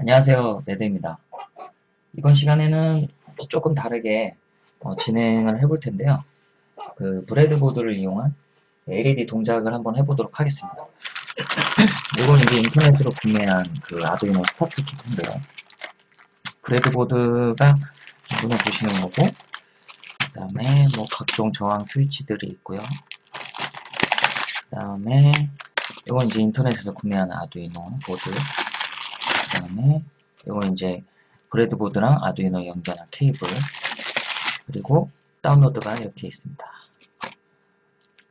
안녕하세요. 매드입니다. 이번 시간에는 조금 다르게 어, 진행을 해볼 텐데요. 그 breadboard를 이용한 LED 동작을 한번 해보도록 하겠습니다. 이건 이제 인터넷으로 구매한 그 아두이노 스타트 키트인데요. breadboard가 눈에 보시는 거고 그 다음에 뭐 각종 저항 스위치들이 있고요. 그 다음에 이건 이제 인터넷에서 구매한 아두이노 보드. 그 다음에 이건 이제 브레드보드랑 아두이노 연결한 케이블 그리고 다운로드가 이렇게 있습니다.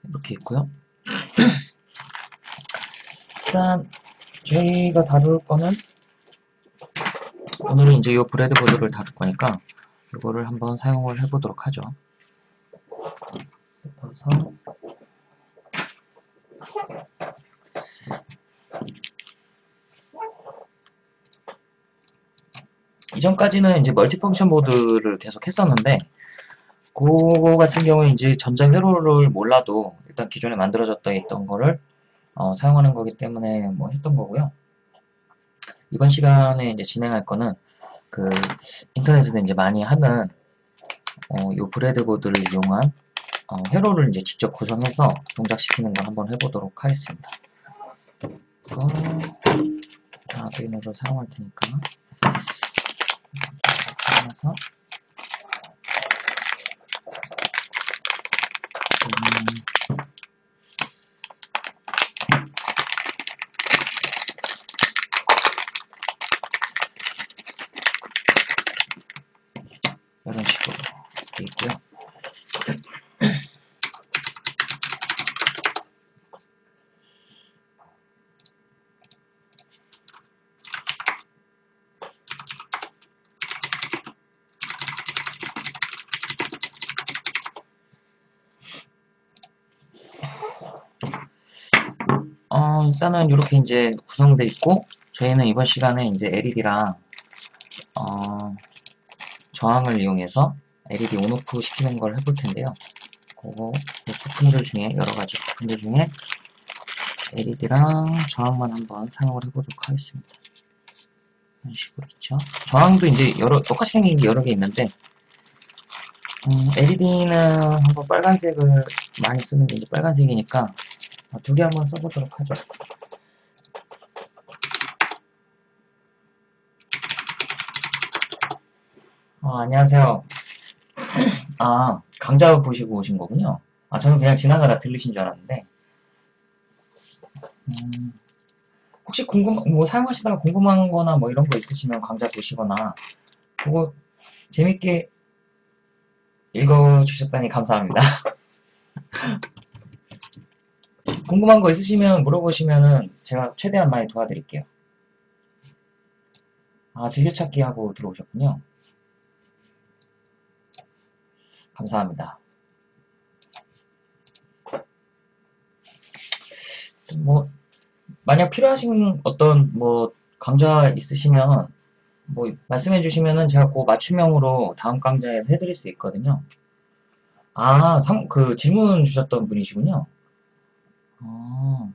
이렇게 있고요. 일단 저희가 다룰 거는 오늘은 이제 이 브레드보드를 다룰 거니까 이거를 한번 사용을 해보도록 하죠. 그래서 이전까지는 이제 멀티펑션 보드를 계속 했었는데 그거 같은 경우에 이제 전자 회로를 몰라도 일단 기존에 만들어졌다 있던 거를 어, 사용하는 거기 때문에 뭐 했던 거고요. 이번 시간에 이제 진행할 거는 그 인터넷에서 이제 많이 하는 어, 요 브레드보드를 이용한 어, 회로를 이제 직접 구성해서 동작시키는 걸 한번 해보도록 하겠습니다. 이거 아두이노를 사용할 테니까 하면서. 음, 이런 식으로 되어 있고요. 어, 일단은 이렇게 이제 구성되어 있고 저희는 이번 시간에 이제 LED랑 어, 저항을 이용해서 LED 온오프 시키는 걸 해볼 텐데요. 그거 그 부품들 중에 여러 가지 부품들 중에 LED랑 저항만 한번 사용을 해보도록 하겠습니다. 이런 식으로 있죠. 저항도 이제 여러 똑같이 생긴 게 여러 개 있는데 음, LED는 한번 빨간색을 많이 쓰는 게 이제 빨간색이니까 두 개 한번 써보도록 하죠. 어, 안녕하세요. 아, 강좌 보시고 오신 거군요. 아, 저는 그냥 지나가다 들리신 줄 알았는데. 음, 혹시 궁금, 뭐 사용하시다가 궁금한 거나 뭐 이런 거 있으시면 강좌 보시거나, 그거 재밌게 읽어주셨다니 감사합니다. 궁금한 거 있으시면 물어보시면은 제가 최대한 많이 도와드릴게요. 아, 즐겨찾기 하고 들어오셨군요. 감사합니다. 뭐, 만약 필요하신 어떤 뭐 강좌 있으시면 뭐 말씀해 주시면은 제가 그 맞춤형으로 다음 강좌에서 해드릴 수 있거든요. 아, 상, 그 질문 주셨던 분이시군요. 아,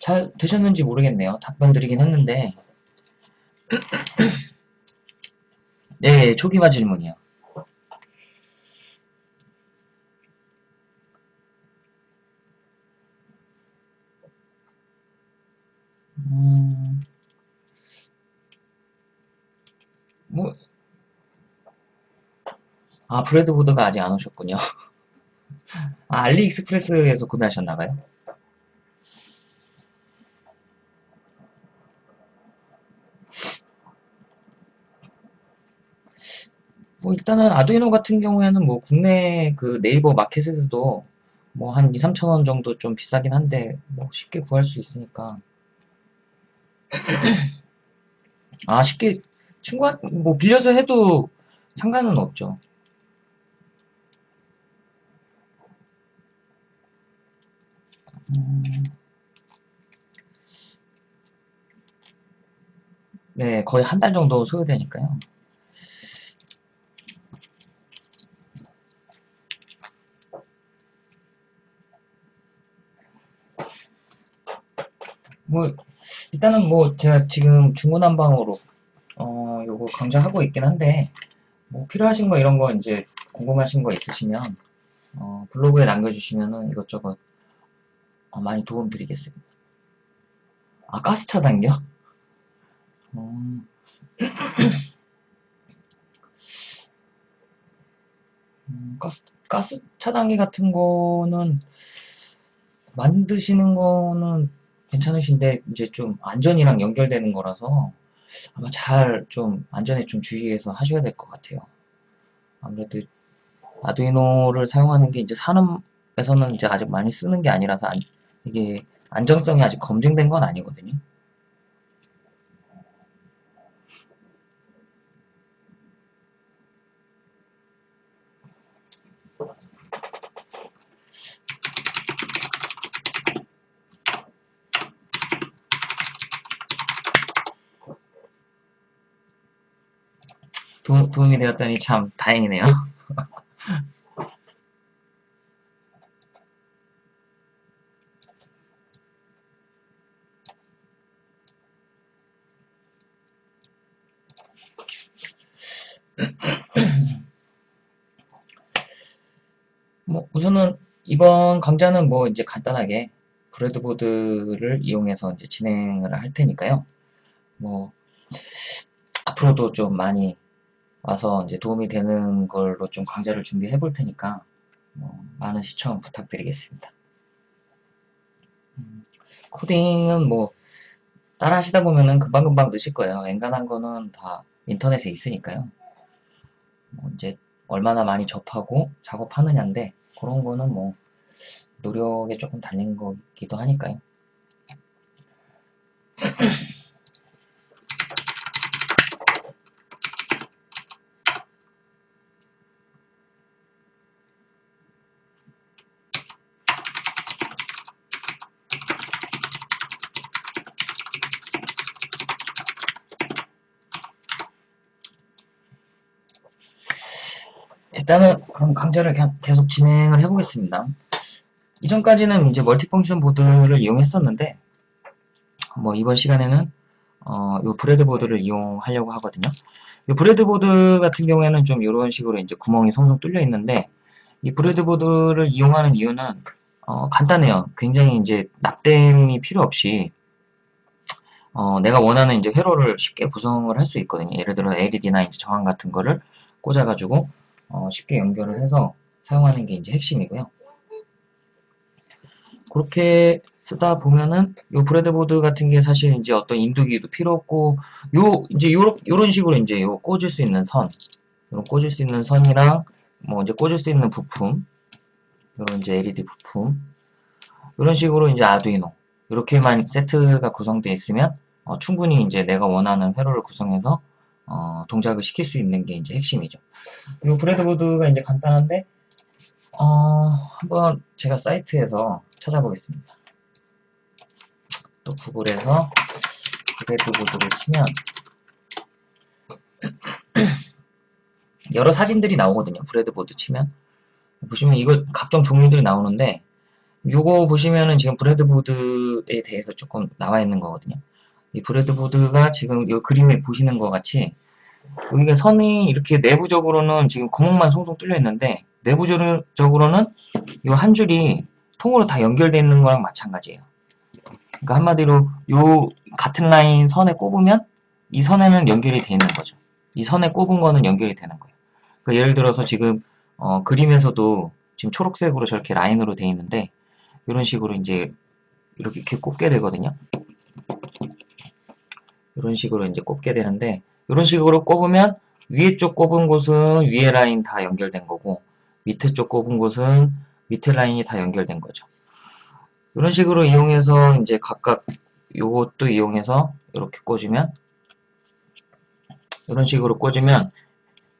잘 되셨는지 모르겠네요. 답변 드리긴 했는데. 네, 초기화 질문이요. 음, 뭐, 아, 브레드 보드가 아직 안 오셨군요. 아, 알리익스프레스에서 구매하셨나봐요? 뭐 일단은 아두이노 같은 경우에는 뭐 국내 그 네이버 마켓에서도 뭐 한 2, 3천 원 정도 좀 비싸긴 한데 뭐 쉽게 구할 수 있으니까 아 쉽게 친구한 뭐 빌려서 해도 상관은 없죠. 네, 거의 한 달 정도 소요되니까요. 뭐 일단은 뭐 제가 지금 중구난방으로 어 요거 강좌하고 있긴 한데 뭐 필요하신 거 이런 거 이제 궁금하신 거 있으시면 어 블로그에 남겨주시면은 이것저것 어 많이 도움 드리겠습니다. 아 가스 차단기요? 음. 음, 가스, 가스 차단기 같은 거는 만드시는 거는 괜찮으신데 이제 좀 안전이랑 연결되는 거라서 아마 잘 좀 안전에 좀 주의해서 하셔야 될 것 같아요. 아무래도 아두이노를 사용하는 게 이제 산업에서는 이제 아직 많이 쓰는 게 아니라서 안, 이게 안정성이 아직 검증된 건 아니거든요. 도, 도움이 되었다니 참 다행이네요. 뭐 우선은 이번 강좌는 뭐 이제 간단하게 브레드보드를 이용해서 이제 진행을 할 테니까요. 뭐 앞으로도 좀 많이 와서 이제 도움이 되는 걸로 좀 강좌를 준비해 볼 테니까 뭐 많은 시청 부탁드리겠습니다. 음, 코딩은 뭐 따라 하시다 보면은 금방금방 느실 거예요. 엔간한 거는 다 인터넷에 있으니까요. 뭐 이제 얼마나 많이 접하고 작업하느냐인데 그런 거는 뭐 노력에 조금 달린 거기도 하니까요. 일단은 그럼 강좌를 계속 진행을 해보겠습니다. 이전까지는 이제 multifunction board를 이용했었는데 뭐 이번 시간에는 어, 요 breadboard를 이용하려고 하거든요. 이 breadboard 같은 경우에는 좀 이런 식으로 이제 구멍이 송송 뚫려 있는데 이 breadboard를 이용하는 이유는 어, 간단해요. 굉장히 이제 납땜이 필요 없이 어, 내가 원하는 이제 회로를 쉽게 구성을 할 수 있거든요. 예를 들어 LED나 이제 저항 같은 거를 꽂아가지고 어, 쉽게 연결을 해서 사용하는 게 이제 핵심이고요. 그렇게 쓰다 보면은 요 브레드보드 같은 게 사실 이제 어떤 인두기도 필요 없고 요 이제 요런 요런 식으로 이제 요 꽂을 수 있는 선 요런 꽂을 수 있는 선이랑 뭐 이제 꽂을 수 있는 부품 요런 이제 LED 부품 이런 식으로 이제 아두이노 이렇게만 세트가 구성되어 있으면 어, 충분히 이제 내가 원하는 회로를 구성해서 어, 동작을 시킬 수 있는 게 이제 핵심이죠. 그리고 브레드보드가 이제 간단한데 어, 한번 제가 사이트에서 찾아보겠습니다. 또 구글에서 브레드보드를 치면 여러 사진들이 나오거든요. 브레드보드 치면 보시면 이거 각종 종류들이 나오는데 요거 보시면은 지금 브레드보드에 대해서 조금 나와 있는 거거든요. 이 브레드보드가 지금 이 그림에 보시는 것 같이 여기가 선이 이렇게 내부적으로는 지금 구멍만 송송 뚫려 있는데 내부적으로는 이 한 줄이 통으로 다 연결되어 있는 거랑 마찬가지예요. 그러니까 한마디로 요 같은 라인 선에 꼽으면 이 선에는 연결이 되어 있는 거죠. 이 선에 꼽은 거는 연결이 되는 거예요. 그러니까 예를 들어서 지금 어, 그림에서도 지금 초록색으로 저렇게 라인으로 되어 있는데 이런 식으로 이제 이렇게, 이렇게 꼽게 되거든요. 이런 식으로 이제 꼽게 되는데 이런 식으로 꼽으면 위에 쪽 꼽은 곳은 위에 라인 다 연결된 거고 밑에 쪽 꼽은 곳은 밑에 라인이 다 연결된 거죠. 이런 식으로 이용해서 이제 각각 요것도 이용해서 이렇게 꽂으면 이런 식으로 꽂으면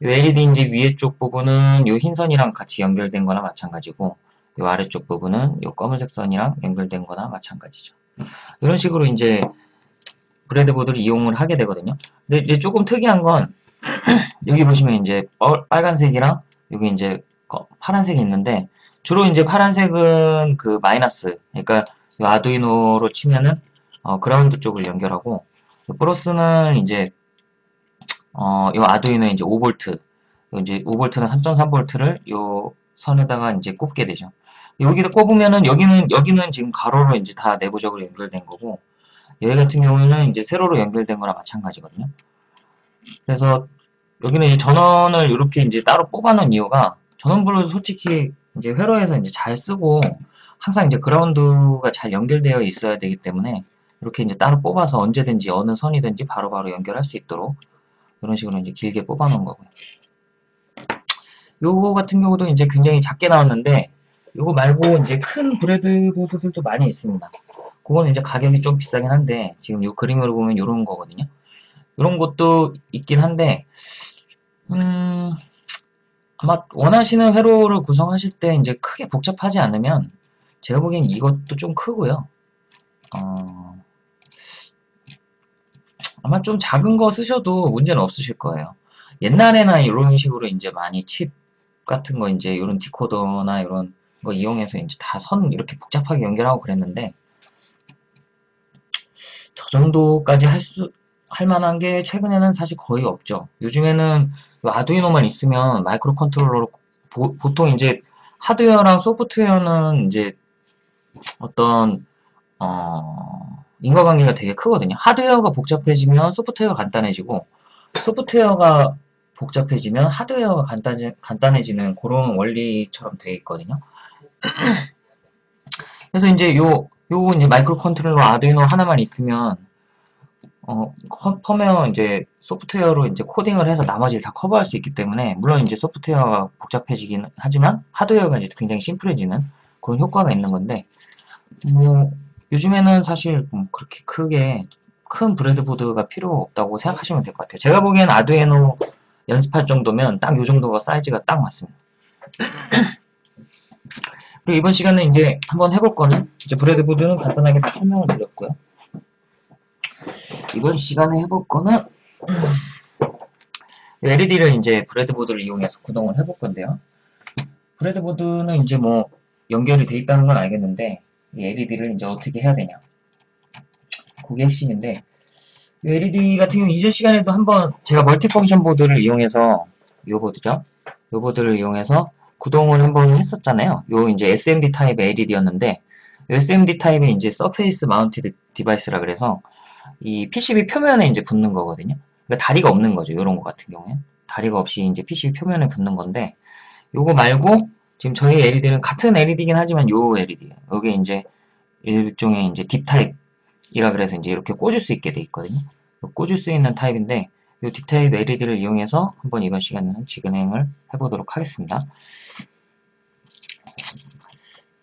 이 LED 이제 위에 쪽 부분은 이 흰선이랑 같이 연결된 거나 마찬가지고 이 아래쪽 부분은 이 검은색 선이랑 연결된 거나 마찬가지죠. 이런 식으로 이제 브레드보드를 이용을 하게 되거든요. 근데 이제 조금 특이한 건 여기 보시면 이제 빨간색이랑 여기 이제 파란색이 있는데 주로 이제 파란색은 그 마이너스 그러니까 아두이노로 치면은 어, 그라운드 쪽을 연결하고 플러스는 이제 어, 요 아두이노 이제 5V 이제 5V나 3.3V를 요 선에다가 이제 꼽게 되죠. 여기다 꼽으면은 여기는 여기는 지금 가로로 이제 다 내부적으로 연결된 거고 여기 같은 경우는 이제 세로로 연결된 거나 마찬가지거든요. 그래서 여기는 이제 전원을 이렇게 이제 따로 뽑아놓은 이유가 전원불을 솔직히 이제 회로에서 이제 잘 쓰고 항상 이제 그라운드가 잘 연결되어 있어야 되기 때문에 이렇게 이제 따로 뽑아서 언제든지 어느 선이든지 바로바로 바로 연결할 수 있도록 이런 식으로 이제 길게 뽑아 놓은 거고요. 요거 같은 경우도 이제 굉장히 작게 나왔는데 요거 말고 이제 큰 브레드보드들도 많이 있습니다. 그거는 이제 가격이 좀 비싸긴 한데 지금 요 그림으로 보면 요런 거거든요. 요런 것도 있긴 한데 음 아마 원하시는 회로를 구성하실 때 이제 크게 복잡하지 않으면 제가 보기엔 이것도 좀 크고요. 어, 아마 좀 작은 거 쓰셔도 문제는 없으실 거예요. 옛날에나 이런 식으로 이제 많이 칩 같은 거 이제 이런 디코더나 이런 거 이용해서 이제 다 선 이렇게 복잡하게 연결하고 그랬는데 저 정도까지 할 수, 할 만한 게 최근에는 사실 거의 없죠. 요즘에는 아두이노만 있으면 microcontroller로 보, 보통 이제 하드웨어랑 소프트웨어는 이제 어떤 어, 인과관계가 되게 크거든요. 하드웨어가 복잡해지면 소프트웨어가 간단해지고 소프트웨어가 복잡해지면 하드웨어가 간단, 간단해지는 그런 원리처럼 되어 있거든요. 그래서 이제 요, 요 이제 microcontroller 아두이노 하나만 있으면 어, 펌웨어 이제 소프트웨어로 이제 코딩을 해서 나머지를 다 커버할 수 있기 때문에 물론 이제 소프트웨어가 복잡해지긴 하지만 하드웨어가 이제 굉장히 심플해지는 그런 효과가 있는 건데 뭐 요즘에는 사실 뭐 그렇게 크게 큰 브레드보드가 필요 없다고 생각하시면 될 것 같아요. 제가 보기엔 아두이노 연습할 정도면 딱 요 정도가 사이즈가 딱 맞습니다. 그리고 이번 시간에 이제 한번 해볼 거는 이제 브레드보드는 간단하게 다 설명을 드렸고요. 이번 시간에 해볼 거는 LED를 이제 breadboard를 이용해서 구동을 해볼 건데요. breadboard는 이제 뭐 연결이 돼 있다는 건 알겠는데 LED를 이제 어떻게 해야 되냐. 그게 핵심인데 LED 같은 경우 이전 시간에도 한번 제가 multifunction board를 이용해서 요 보드죠? 요 보드를 이용해서 구동을 한번 했었잖아요. 요 이제 SMD 타입의 LED였는데 SMD 타입이 이제 surface mounted device라 그래서 이 PCB 표면에 이제 붙는 거거든요 그러니까 다리가 없는 거죠 요런 거 같은 경우에 다리가 없이 이제 PCB 표면에 붙는 건데 요거 말고 지금 저희 LED는 같은 LED긴 하지만 요 LED 여기 이제 일종의 이제 DIP 타입이라 그래서 이제 이렇게 꽂을 수 있게 돼 있거든요. 꽂을 수 있는 타입인데 이 DIP 타입 LED를 이용해서 한번 이번 시간에는 진행을 해보도록 하겠습니다.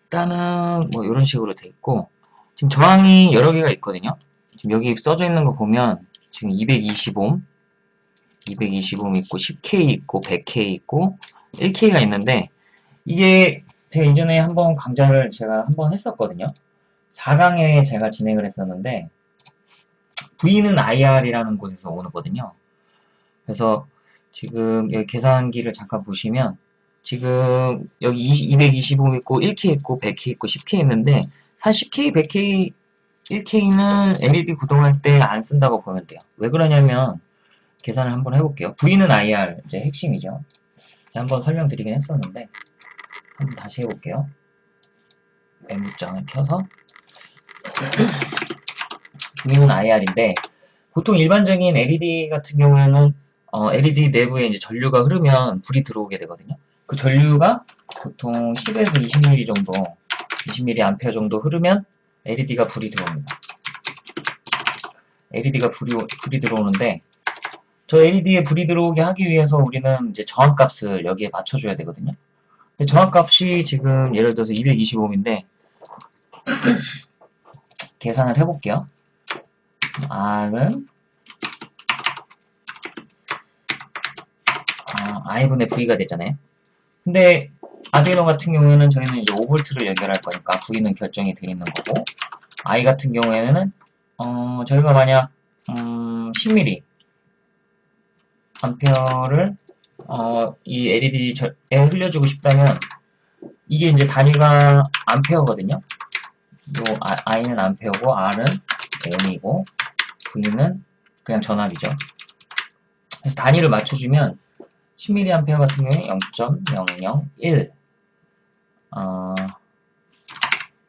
일단은 뭐 이런 식으로 돼 있고 지금 저항이 여러 개가 있거든요. 여기 써져 있는 거 보면 지금 220옴 220옴 있고 10K 있고 100K 있고 1K가 있는데 이게 제가 이전에 한번 강좌를 제가 한번 했었거든요. 4강에 제가 진행을 했었는데 V는 IR이라는 곳에서 오거든요. 그래서 지금 여기 계산기를 잠깐 보시면 지금 여기 225 있고 1K 있고 100K 있고 10K 있는데 한 10K, 100K, 1K는 LED 구동할 때 안 쓴다고 보면 돼요. 왜 그러냐면 계산을 한번 해볼게요. V는 IR 이제 핵심이죠. 한번 설명드리긴 했었는데 한번 다시 해볼게요. 메모장을 켜서 V는 IR인데 보통 일반적인 LED 같은 경우에는 어, LED 내부에 이제 전류가 흐르면 불이 들어오게 되거든요. 그 전류가 보통 10에서 20mA 정도, 20mA 정도 흐르면 LED가 불이 들어옵니다. LED가 불이, 불이 들어오는데 저 LED에 불이 들어오게 하기 위해서 우리는 이제 저항값을 여기에 맞춰줘야 되거든요. 근데 저항값이 지금 예를 들어서 225인데 계산을 해볼게요. R은 아, I분의 V가 됐잖아요. 근데 아두이노 같은 경우에는 저희는 이제 5V를 연결할 거니까 V는 결정이 되어 있는 거고 I 같은 경우에는 어, 저희가 만약 음, 10mm 암페어를 어, 이 LED에 흘려주고 싶다면 이게 이제 단위가 암페어거든요. 요 I는 암페어고 R은 N이고 V는 그냥 전압이죠. 그래서 단위를 맞춰주면 10mA 같은 경우에 0.001 어,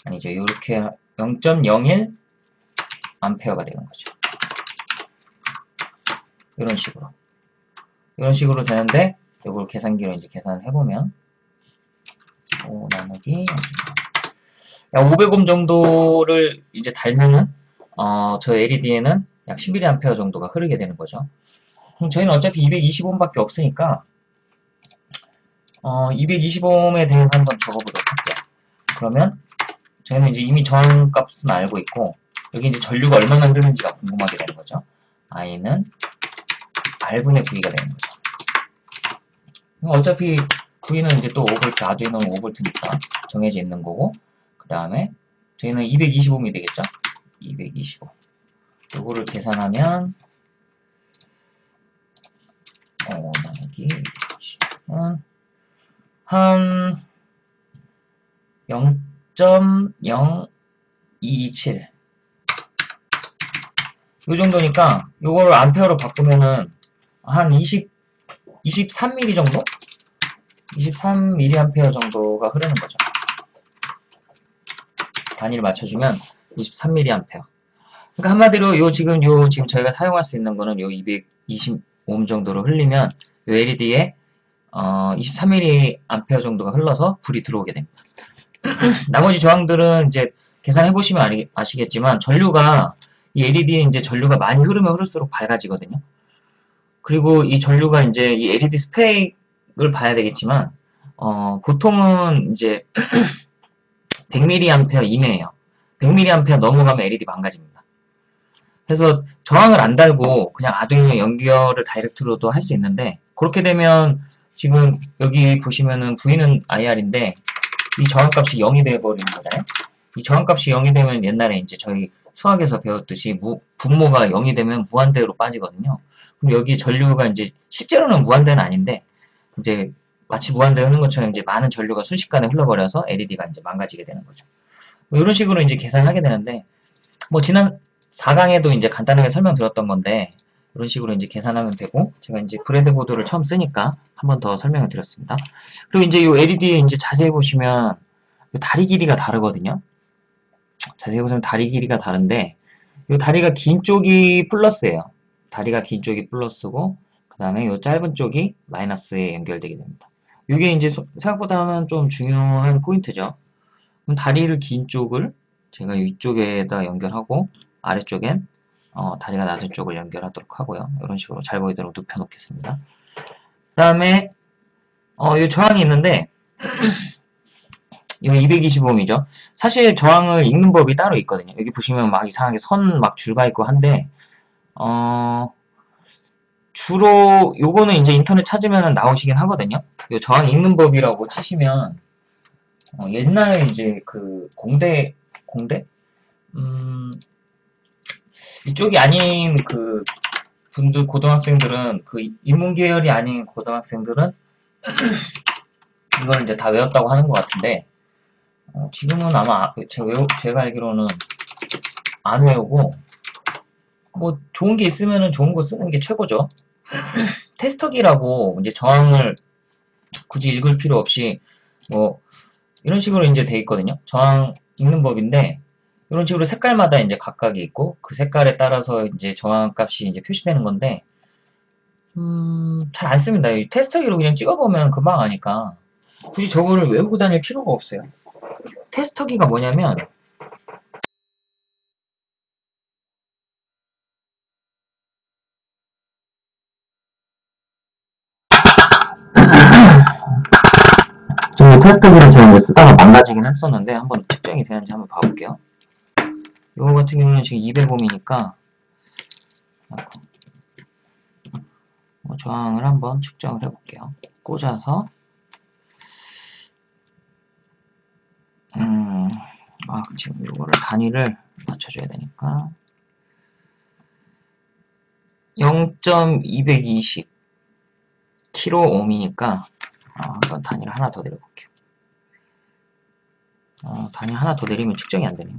아니죠. 이렇게 0.01 암페어가 되는 거죠. 이런 식으로. 이런 식으로 되는데 이걸 계산기로 이제 계산을 해보면 5 나누기 500옴 정도를 이제 달면은 어, 저 LED에는 약 11A 정도가 흐르게 되는 거죠. 저희는 어차피 220옴밖에 없으니까 어, 220옴에 대해서 한번 적어보도록 할게요. 그러면 저희는 이제 이미 저항값은 알고 있고 여기 이제 전류가 얼마나 흐르는지가 궁금하게 되는 거죠. I는 R분의 V가 되는 거죠. 어차피 V는 이제 또 5V, 아두이노는 5V니까 정해져 있는 거고 그 다음에 저희는 225이 되겠죠? 225 요거를 계산하면 어, 나누기 20은 한 0.0227. 요 정도니까 요거를 암페어로 바꾸면은 한 20, 23mm 정도? 23mA 정도가 흐르는 거죠. 단위를 맞춰주면 23mA. 그러니까 한마디로 요 지금 요 지금 저희가 사용할 수 있는 거는 요 225옴 정도로 흘리면 요 LED에 어, 23mA 정도가 흘러서 불이 들어오게 됩니다. 나머지 저항들은 이제 계산해 보시면 아시겠지만 전류가 이 LED에 이제 전류가 많이 흐르면 흐를수록 밝아지거든요. 그리고 이 전류가 이제 이 LED 스펙을 봐야 되겠지만 어, 보통은 이제 100mA 이내에요. 100mA 넘어가면 LED 망가집니다. 그래서 저항을 안 달고 그냥 아두이노 연결을 다이렉트로도 할 수 있는데 그렇게 되면 지금 여기 보시면은 V는 IR인데 이 저항값이 0이 되어버리는 거잖아요. 이 저항값이 0이 되면 옛날에 이제 저희 수학에서 배웠듯이 무, 분모가 0이 되면 무한대로 빠지거든요. 그럼 여기 전류가 이제 실제로는 무한대는 아닌데 이제 마치 무한대 흐르는 것처럼 이제 많은 전류가 순식간에 흘러버려서 LED가 이제 망가지게 되는 거죠. 뭐 이런 식으로 이제 계산하게 되는데 뭐 지난 4강에도 이제 간단하게 설명드렸던 건데 이런 식으로 이제 계산하면 되고 제가 이제 브레드보드를 처음 쓰니까 한 번 더 설명을 드렸습니다. 그리고 이제 이 LED에 이제 자세히 보시면 다리 길이가 다르거든요. 자세히 보시면 다리 길이가 다른데 이 다리가 긴 쪽이 플러스예요. 다리가 긴 쪽이 플러스고 그 다음에 이 짧은 쪽이 마이너스에 연결되게 됩니다. 이게 이제 생각보다는 좀 중요한 포인트죠. 그럼 다리를 긴 쪽을 제가 위쪽에다 연결하고 아래쪽엔 어, 다리가 낮은 쪽을 연결하도록 하고요. 이런 식으로 잘 보이도록 눕혀 놓겠습니다. 그 다음에 어, 이 저항이 있는데 이거 225옴이죠. 사실 저항을 읽는 법이 따로 있거든요. 여기 보시면 막 이상하게 선 막 줄가 있고 한데 어, 주로 요거는 이제 인터넷 찾으면 나오시긴 하거든요. 요 저항 읽는 법이라고 치시면 어, 옛날에 이제 그 공대 공대 음, 이쪽이 아닌 그 분들 고등학생들은 그 인문 계열이 아닌 고등학생들은 이걸 이제 다 외웠다고 하는 것 같은데 어, 지금은 아마 제가, 외우, 제가 알기로는 안 외우고 뭐 좋은 게 있으면은 좋은 거 쓰는 게 최고죠. 테스터기라고 이제 저항을 굳이 읽을 필요 없이 뭐 이런 식으로 이제 돼 있거든요. 저항 읽는 법인데 이런 식으로 색깔마다 이제 각각이 있고 그 색깔에 따라서 이제 저항값이 이제 표시되는 건데 음, 잘 안 씁니다. 이 테스터기로 그냥 찍어보면 금방 아니까 굳이 저거를 외우고 다닐 필요가 없어요. 테스터기가 뭐냐면 테스터기를 제가 쓰다가 망가지긴 했었는데 한번 측정이 되는지 한번 봐볼게요. 이거 같은 경우는 지금 200옴이니까 뭐 저항을 한번 측정을 해볼게요. 꽂아서 음, 아 지금 이거를 단위를 맞춰줘야 되니까 0.220 킬로옴이니까 아, 한번 단위를 하나 더 내려볼게요. 어, 단위 하나 더 내리면 측정이 안 되네요.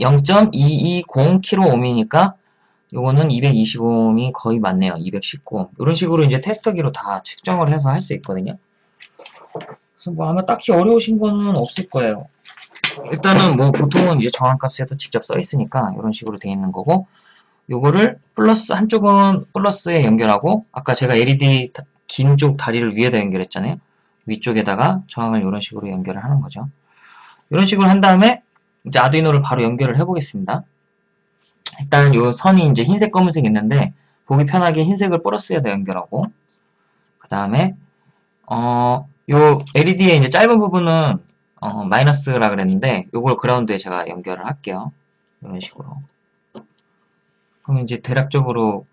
0.220kΩ이니까 요거는 225옴이 거의 맞네요. 219옴. 이런 식으로 이제 테스터기로 다 측정을 해서 할 수 있거든요. 그래서 뭐 아마 딱히 어려우신 거는 없을 거예요. 일단은 뭐 보통은 이제 정한값에도 직접 써 있으니까 이런 식으로 돼 있는 거고 요거를 플러스 한쪽은 플러스에 연결하고 아까 제가 LED 긴 쪽 다리를 위에다 연결했잖아요. 위쪽에다가 저항을 이런 식으로 연결을 하는 거죠. 이런 식으로 한 다음에 이제 아두이노를 바로 연결을 해 보겠습니다. 일단 요 선이 이제 흰색 검은색 있는데 보기 편하게 흰색을 플러스에다 연결하고 그 다음에 어, 요 LED의 이제 짧은 부분은 어, 마이너스라 그랬는데 요걸 그라운드에 제가 연결을 할게요. 이런 식으로. 그럼 이제 대략적으로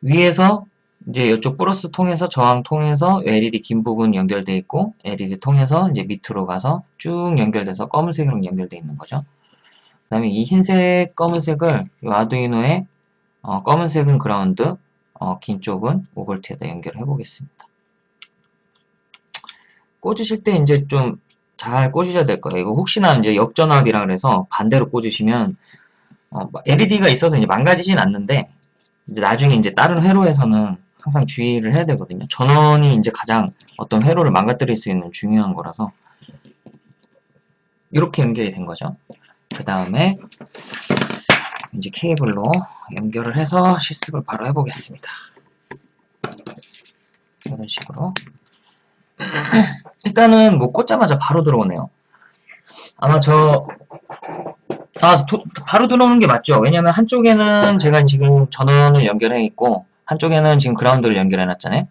위에서 이제 이쪽 플러스 통해서 저항 통해서 LED 긴 부분 연결돼 있고 LED 통해서 이제 밑으로 가서 쭉 연결돼서 검은색으로 연결돼 있는 거죠. 그 다음에 이 흰색 검은색을 이 아두이노에 어, 검은색은 그라운드 어, 긴 쪽은 5V에다 연결해 보겠습니다. 꽂으실 때 이제 좀 잘 꽂으셔야 될 거예요. 이거 혹시나 이제 역전압이라 그래서 반대로 꽂으시면 어, LED가 있어서 이제 망가지진 않는데 이제 나중에 이제 다른 회로에서는 항상 주의를 해야 되거든요. 전원이 이제 가장 어떤 회로를 망가뜨릴 수 있는 중요한 거라서 이렇게 연결이 된 거죠. 그 다음에 이제 케이블로 연결을 해서 실습을 바로 해보겠습니다. 이런 식으로 일단은 뭐 꽂자마자 바로 들어오네요. 아마 저 아, 도, 바로 들어오는 게 맞죠. 왜냐면 한쪽에는 제가 지금 전원을 연결해 있고 한쪽에는 지금 그라운드를 연결해 놨잖아요.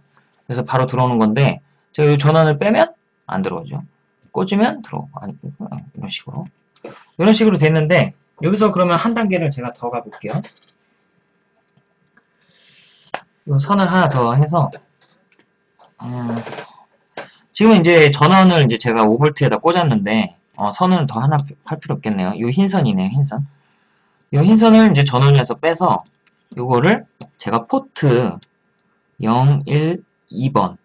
그래서 바로 들어오는 건데 제가 이 전원을 빼면 안 들어오죠. 꽂으면 들어오고 이런 식으로 이런 식으로 됐는데 여기서 그러면 한 단계를 제가 더 가볼게요. 이 선을 하나 더 해서 음, 지금 이제 전원을 이제 제가 5V에다 꽂았는데 어, 선을 더 하나 할 필요 없겠네요. 이 흰선이네요, 흰선. 이 흰선을 이제 전원에서 빼서 요거를 제가 포트 0, 1, 2번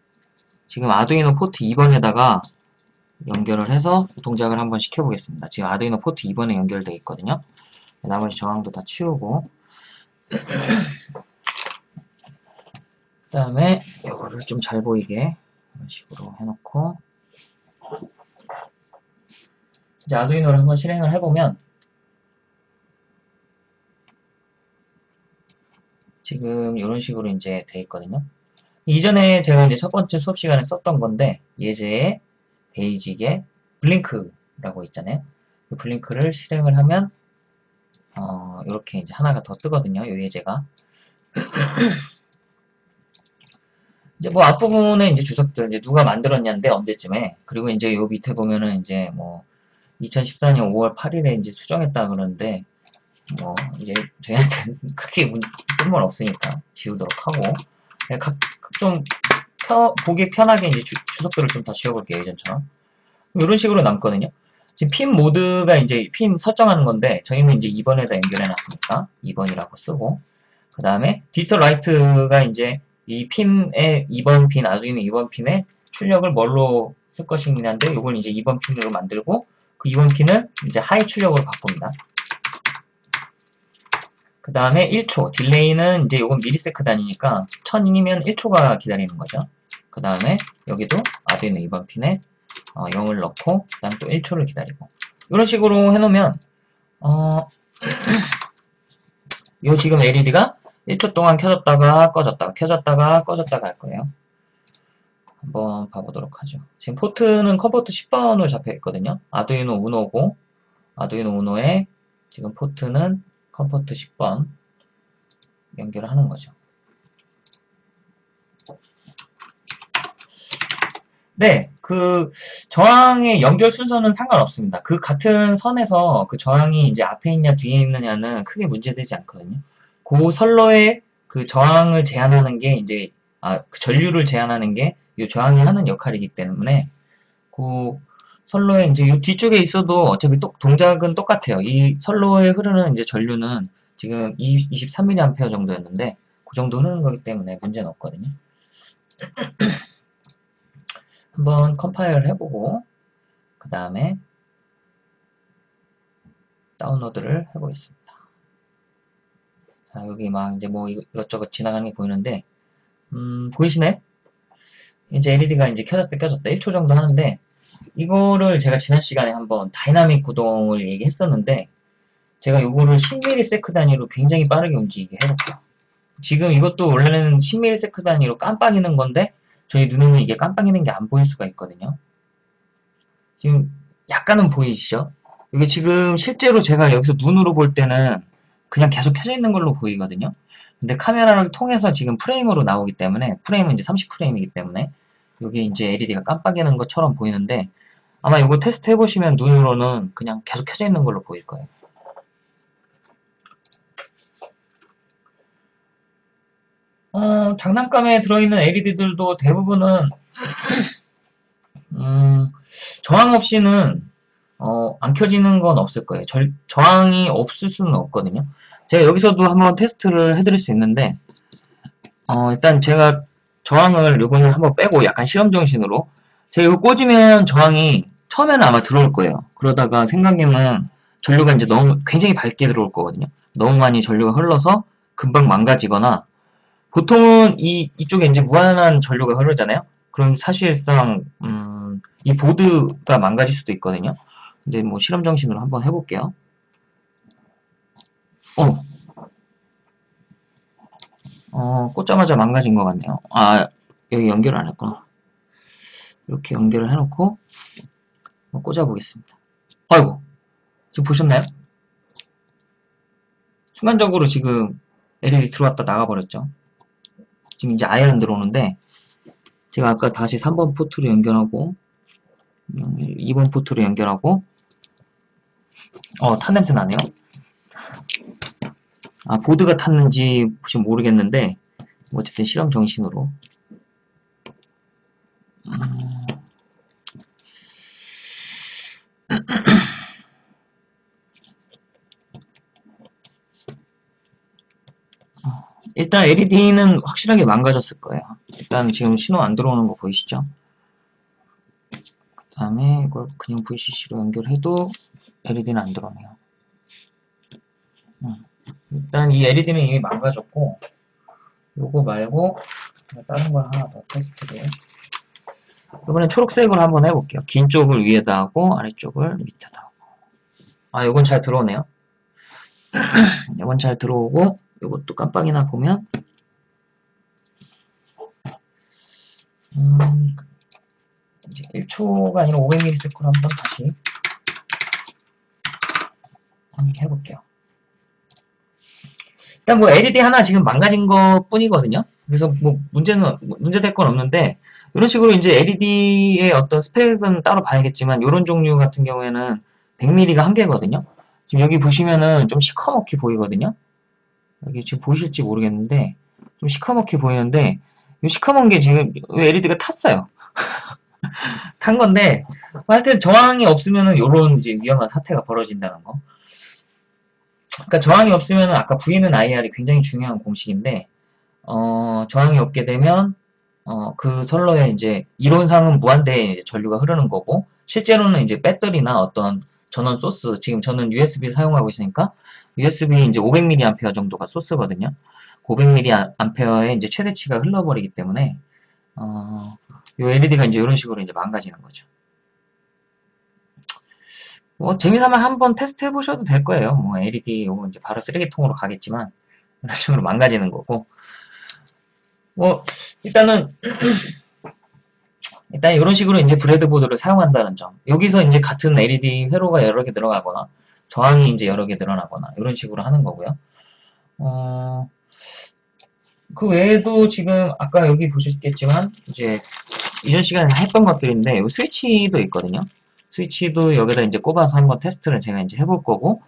지금 아두이노 포트 2번에다가 연결을 해서 동작을 한번 시켜보겠습니다. 지금 아두이노 포트 2번에 연결되어 있거든요. 나머지 저항도 다 치우고 그 다음에 이거를 좀 잘 보이게 이런 식으로 해놓고 이제 아두이노를 한번 실행을 해보면 지금 이런 식으로 이제 돼 있거든요. 이전에 제가 이제 첫 번째 수업 시간에 썼던 건데 예제에 베이직에 블링크라고 있잖아요. 그 블링크를 실행을 하면 어, 이렇게 이제 하나가 더 뜨거든요. 이 예제가 이제 뭐 앞부분에 이제 주석들 이제 누가 만들었냐인데 언제쯤에 그리고 이제 요 밑에 보면은 이제 뭐 2014년 5월 8일에 이제 수정했다 그러는데 뭐 이제 저희한테는 그렇게 쓸모는 없으니까 지우도록 하고. 네, 각좀 보기 편하게 이제 주, 주석들을 좀다 지워볼게요 예전처럼. 이런 식으로 남거든요. 지금 pin mode가 이제 핀 설정하는 건데 저희는 이제 2번에다 연결해 놨으니까 2번이라고 쓰고. 그 다음에 digital write가 이제 이 핀의 2번 핀 아두이노 2번 핀의 출력을 뭘로 쓸 것이냐인데 이걸 이제 2번 핀으로 만들고 그 2번 핀을 이제 high 출력으로 바꿉니다. 그 다음에 1초 delay는 이제 이건 millisec 단위니까 1000이면 1초가 기다리는 거죠. 그 다음에 여기도 아두이노 2번 핀에 어, 0을 넣고 그 다음 또 1초를 기다리고 이런 식으로 해놓으면 어, 요 지금 LED가 1초 동안 켜졌다가 꺼졌다가 켜졌다가 꺼졌다가 할 거예요. 한번 봐보도록 하죠. 지금 포트는 COM port 10번으로 잡혀 있거든요. 아두이노 우노고 아두이노 우노에 지금 포트는 COM port 10번 연결을 하는 거죠. 네, 그 저항의 연결 순서는 상관없습니다. 그 같은 선에서 그 저항이 이제 앞에 있냐 뒤에 있느냐는 크게 문제되지 않거든요. 그 선로의 그 저항을 제한하는 게 이제 아, 그 전류를 제한하는 게 이 저항이 하는 역할이기 때문에 그 선로에 이제 이 뒤쪽에 있어도 어차피 또, 동작은 똑같아요. 이 선로에 흐르는 이제 전류는 지금 23mA 정도였는데 그 정도 흐르는 거기 때문에 문제는 없거든요. 한번 컴파일을 해보고 그 다음에 다운로드를 해보겠습니다. 자, 여기 막 이제 뭐 이것저것 지나가는 게 보이는데, 음, 보이시네? 이제 LED가 이제 켜졌다 켜졌다 1초 정도 하는데, 이거를 제가 지난 시간에 한번 다이나믹 구동을 얘기했었는데, 제가 이거를 10ms 단위로 굉장히 빠르게 움직이게 해볼게요. 지금 이것도 원래는 10ms 단위로 깜빡이는 건데, 저희 눈에는 이게 깜빡이는 게 안 보일 수가 있거든요. 지금 약간은 보이시죠? 이게 지금 실제로 제가 여기서 눈으로 볼 때는 그냥 계속 켜져 있는 걸로 보이거든요. 근데 카메라를 통해서 지금 프레임으로 나오기 때문에 프레임은 이제 30프레임이기 때문에 여기 이제 LED가 깜빡이는 것처럼 보이는데 아마 이거 테스트 해보시면 눈으로는 그냥 계속 켜져 있는 걸로 보일 거예요. 어, 장난감에 들어있는 LED들도 대부분은 음, 저항 없이는 어, 안 켜지는 건 없을 거예요. 절, 저항이 없을 수는 없거든요. 제가 여기서도 한번 테스트를 해드릴 수 있는데 어, 일단 제가 저항을 요번에 한번 빼고 약간 실험 정신으로 제가 이거 꽂으면 저항이 처음에는 아마 들어올 거예요. 그러다가 생각하면 전류가 이제 너무 굉장히 밝게 들어올 거거든요. 너무 많이 전류가 흘러서 금방 망가지거나 보통은 이 이쪽에 이제 무한한 전류가 흐르잖아요. 그럼 사실상 음, 이 보드가 망가질 수도 있거든요. 근데 뭐 실험 정신으로 한번 해볼게요. 어, 어 꽂자마자 망가진 것 같네요. 아 여기 연결 안 했구나. 이렇게 연결을 해놓고 꽂아보겠습니다. 아이고 지금 보셨나요? 순간적으로 지금 LED 들어왔다 나가버렸죠. 지금 이제 아예 안 들어오는데 제가 아까 다시 3번 포트로 연결하고 2번 포트로 연결하고 어, 탄 냄새 나네요. 아, 보드가 탔는지 혹시 모르겠는데 어쨌든 실험 정신으로 음... 일단 LED는 확실하게 망가졌을 거예요. 일단 지금 신호 안 들어오는 거 보이시죠? 그 다음에 이걸 그냥 VCC로 연결해도 LED는 안 들어오네요. 음. 일단 이 LED는 이미 망가졌고 요거 말고 다른 걸 하나 더 테스트를 이번엔 초록색으로 한번 해볼게요. 긴 쪽을 위에다 하고 아래쪽을 밑에다 하고 아 요건 잘 들어오네요. 요건 잘 들어오고 이것도 깜빡이나 보면 음, 이제 1초가 아니라 500ms를 한번 다시 해볼게요. 일단 뭐 LED 하나 지금 망가진 것 뿐이거든요. 그래서 뭐 문제는 문제될 건 없는데 이런 식으로 이제 LED의 어떤 스펙은 따로 봐야겠지만 이런 종류 같은 경우에는 100mm가 한계거든요. 지금 여기 보시면은 좀 시커멓게 보이거든요. 이게 지금 보이실지 모르겠는데 좀 시커멓게 보이는데 이 시커먼 게 지금 LED가 탔어요. 탄 건데 하여튼 저항이 없으면은 요런 이제 위험한 사태가 벌어진다는 거. 그러니까 저항이 없으면 아까 V는 IR이 굉장히 중요한 공식인데 어, 저항이 없게 되면 어, 그 선로에 이제 이론상은 무한대의 전류가 흐르는 거고 실제로는 이제 배터리나 어떤 전원 소스 지금 저는 USB 사용하고 있으니까 USB 이제 500mAh 정도가 소스거든요. 500mAh의 이제 최대치가 흘러버리기 때문에 어, 이 LED가 이제 이런 식으로 이제 망가지는 거죠. 뭐 재미삼아 한번 테스트 해보셔도 될 거예요. 뭐 LED 요거 이제 바로 쓰레기통으로 가겠지만 이런 식으로 망가지는 거고 뭐 일단은 일단 이런 식으로 이제 브레드보드를 사용한다는 점. 여기서 이제 같은 LED 회로가 여러 개 들어가거나 저항이 이제 여러 개 늘어나거나 이런 식으로 하는 거고요. 어, 그 외에도 지금 아까 여기 보셨겠지만 이제 이전 시간에 했던 것들인데 여기 스위치도 있거든요. 스위치도 여기다 이제 꼽아서 한번 테스트를 제가 이제 해볼 거고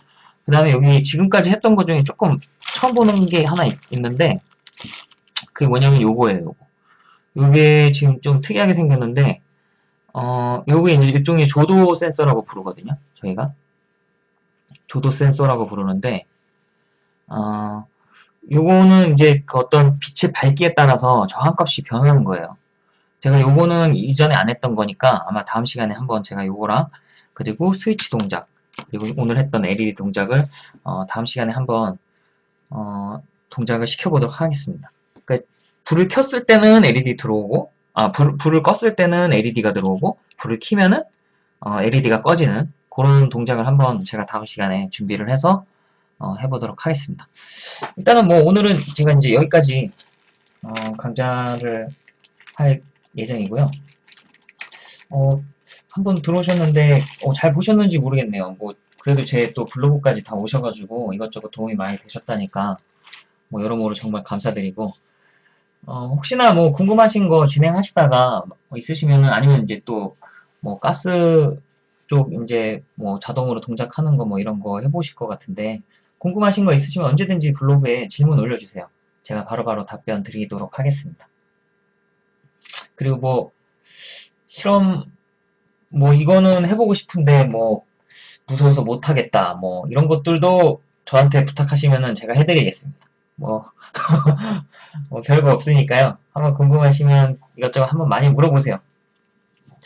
그 다음에 여기 지금까지 했던 것 중에 조금 처음 보는 게 하나 있, 는데 그게 뭐냐면 요거예요. 요거. 이게 지금 좀 특이하게 생겼는데 어 요게 이제 일종의 조도 센서라고 부르거든요. 저희가 조도 센서라고 부르는데 어 요거는 이제 그 어떤 빛의 밝기에 따라서 저항값이 변하는 거예요. 제가 요거는 이전에 안 했던 거니까 아마 다음 시간에 한번 제가 요거랑 그리고 스위치 동작 그리고 오늘 했던 LED 동작을 어, 다음 시간에 한번 어, 동작을 시켜보도록 하겠습니다. 그러니까 불을 켰을 때는 LED 들어오고 아 불, 불을 껐을 때는 LED가 들어오고 불을 켜면은 어, LED가 꺼지는 그런 동작을 한번 제가 다음 시간에 준비를 해서 어, 해보도록 하겠습니다. 일단은 뭐 오늘은 제가 이제 여기까지 어, 강좌를 할 예정이고요. 어, 한번 들어오셨는데 어, 잘 보셨는지 모르겠네요. 뭐 그래도 제 또 블로그까지 다 오셔가지고 이것저것 도움이 많이 되셨다니까 뭐 여러모로 정말 감사드리고 어, 혹시나 뭐 궁금하신 거 진행하시다가 뭐 있으시면은 아니면 이제 또 뭐 가스 쪽 이제 뭐 자동으로 동작하는 거 뭐 이런 거 해보실 것 같은데 궁금하신 거 있으시면 언제든지 블로그에 질문 올려주세요. 제가 바로 바로 답변 드리도록 하겠습니다. 그리고 뭐 실험 뭐 이거는 해보고 싶은데 뭐 무서워서 못하겠다 뭐 이런 것들도 저한테 부탁하시면은 제가 해드리겠습니다. 뭐, 뭐 별거 없으니까요. 한번 궁금하시면 이것저것 한번 많이 물어보세요.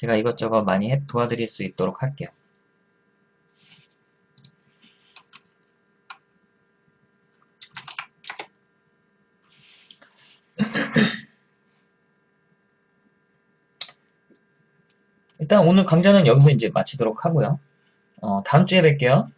제가 이것저것 많이 해- 도와드릴 수 있도록 할게요. 일단 오늘 강좌는 여기서 이제 마치도록 하고요. 어, 다음 주에 뵐게요.